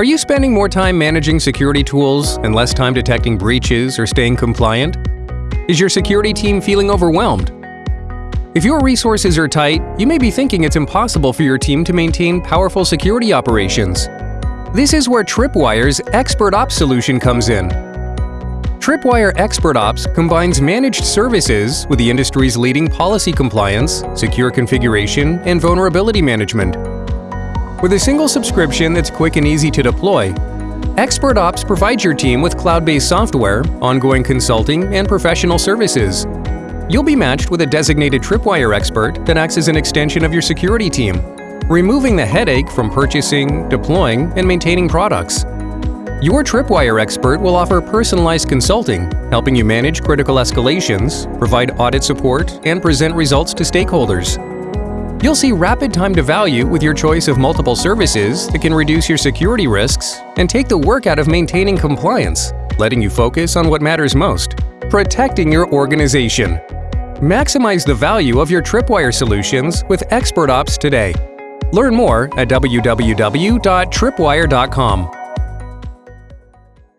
Are you spending more time managing security tools and less time detecting breaches or staying compliant? Is your security team feeling overwhelmed? If your resources are tight, you may be thinking it's impossible for your team to maintain powerful security operations. This is where Tripwire's Expert Ops solution comes in. Tripwire Expert Ops combines managed services with the industry's leading policy compliance, secure configuration, and vulnerability management. With a single subscription that's quick and easy to deploy, Expert Ops provides your team with cloud-based software, ongoing consulting, and professional services. You'll be matched with a designated Tripwire expert that acts as an extension of your security team, removing the headache from purchasing, deploying, and maintaining products. Your Tripwire expert will offer personalized consulting, helping you manage critical escalations, provide audit support, and present results to stakeholders. You'll see rapid time to value with your choice of multiple services that can reduce your security risks and take the work out of maintaining compliance, letting you focus on what matters most, protecting your organization. Maximize the value of your Tripwire solutions with Expert Ops today. Learn more at www.tripwire.com.